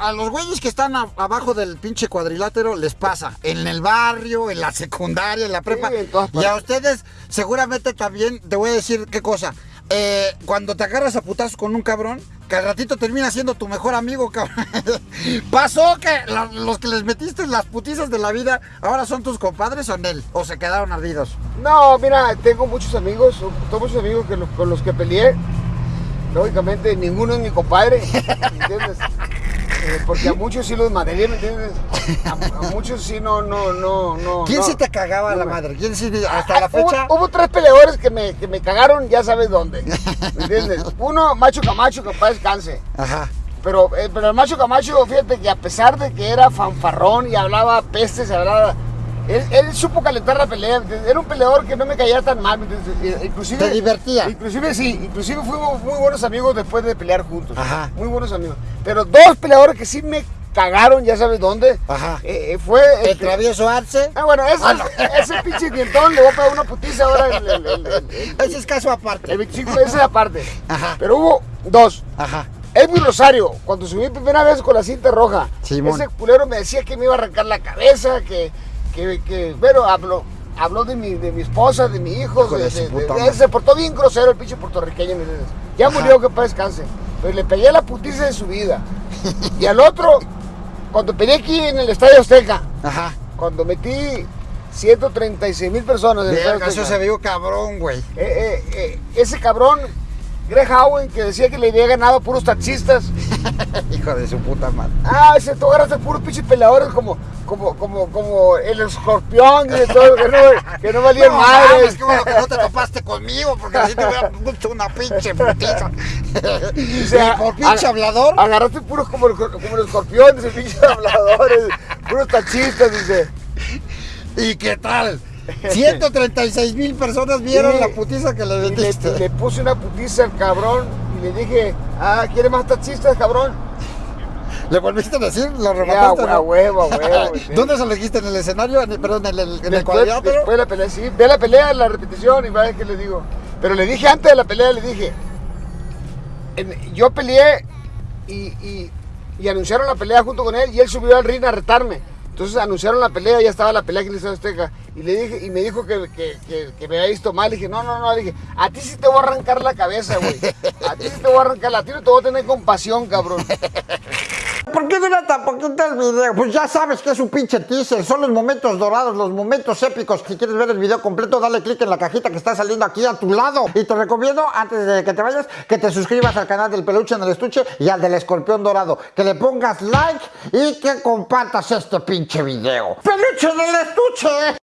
A los güeyes que están a- abajo del pinche cuadrilátero les pasa. En el barrio, en la secundaria, en la prepa. en todas y a ustedes seguramente también, te voy a decir qué cosa. Eh, cuando te agarras a putazos con un cabrón, que al ratito termina siendo tu mejor amigo, cabrón. ¿Pasó que la- los que les metiste las putizas de la vida ahora son tus compadres o él? ¿O se quedaron ardidos? No, mira, tengo muchos amigos, tengo muchos amigos que con los que peleé. Lógicamente, ninguno es mi compadre, ¿me entiendes? Eh, porque a muchos sí los madreé, ¿me entiendes? A, a muchos sí no, no, no, no. ¿Quién no. sí te cagaba No la madre? ¿Quién sí hasta la Ah, hubo- fecha? Hubo, tres peleadores que me, que me cagaron, ya sabes dónde. ¿Me entiendes? Uno, Macho Camacho, que para descanse. Ajá. Pero, eh, pero el Macho Camacho, fíjate que a pesar de que era fanfarrón y hablaba pestes, hablaba. Él, él supo calentar la pelea, era un peleador que no me caía tan mal. Eh, inclusive, ¿Te divertía? Inclusive sí, inclusive fuimos muy buenos amigos después de pelear juntos. Ajá. Muy buenos amigos. Pero dos peleadores que sí me cagaron, ya sabes dónde. Ajá. Eh, eh, fue ¿El que- travieso Arce? Ah, bueno, ese, Ah, no. ese pinche dientón le voy a pegar una putiza ahora en el, el, el, el- Ese es caso aparte. el 25, esa es aparte. Ajá. Pero hubo dos. Ajá. Edwin Rosario, cuando subí primera vez con la cinta roja, Simón. ese culero me decía que me iba a arrancar la cabeza, que, que, que bueno, habló, habló de mi, de mi esposa, de mi hijo, de se portó bien grosero el pinche puertorriqueño. Ya Ajá. murió, que para descanse. Pero le pegué la putiza de su vida. y al otro, cuando peleé aquí en el Estadio Azteca, Ajá. cuando metí 136 mil personas en el Estadio Azteca, se vio cabrón, güey. eh, eh, eh, ese cabrón, Greg Howen, que decía que le había ganado a puros taxistas. Hijo de su puta madre. Ah, ese tú agarraste puros pinches peleadores como, como, como, como el escorpión y todo, que no, que no valían No, madres. mames, qué bueno que no te topaste conmigo, porque así te hubiera puesto una pinche putiza. O sea, por pinche a- hablador. Agarraste puros como el, como el escorpión, ese pinches habladores, puros taxistas, dice. ¿Y qué tal? 136 mil personas vieron la putiza que le Y le, metiste. y le puse una putiza al cabrón y le dije, ah, ¿quiere más taxistas, cabrón? ¿Le volviste a decir? ¿Lo Ya, remataste? a huevo, a huevo. ¿Dónde se lo dijiste? ¿En el escenario? ¿En el- perdón, en el, en el cuadrilátero? después de la pelea, sí. Ve la pelea, la repetición y va a ver qué le digo. Pero le dije antes de la pelea, le dije. en- yo peleé y, y- y anunciaron la pelea junto con él y él subió al ring a retarme. Entonces anunciaron la pelea, ya estaba la pelea aquí en el Estadio Azteca. Y le dije, y me dijo que, que- que- que me había visto mal. Le dije, no, no, no, le dije, a ti sí te voy a arrancar la cabeza, güey. A ti sí te voy a arrancar, a ti no te voy a tener compasión, cabrón. ¿Por qué dura tan poquito el video? Pues ya sabes que es un pinche teaser, son los momentos dorados, los momentos épicos. Si quieres ver el video completo, dale click en la cajita que está saliendo aquí a tu lado. Y te recomiendo, antes de que te vayas, que te suscribas al canal del peluche en el estuche y al del escorpión dorado. Que le pongas like y que compartas este pinche video. ¡Peluche en el estuche!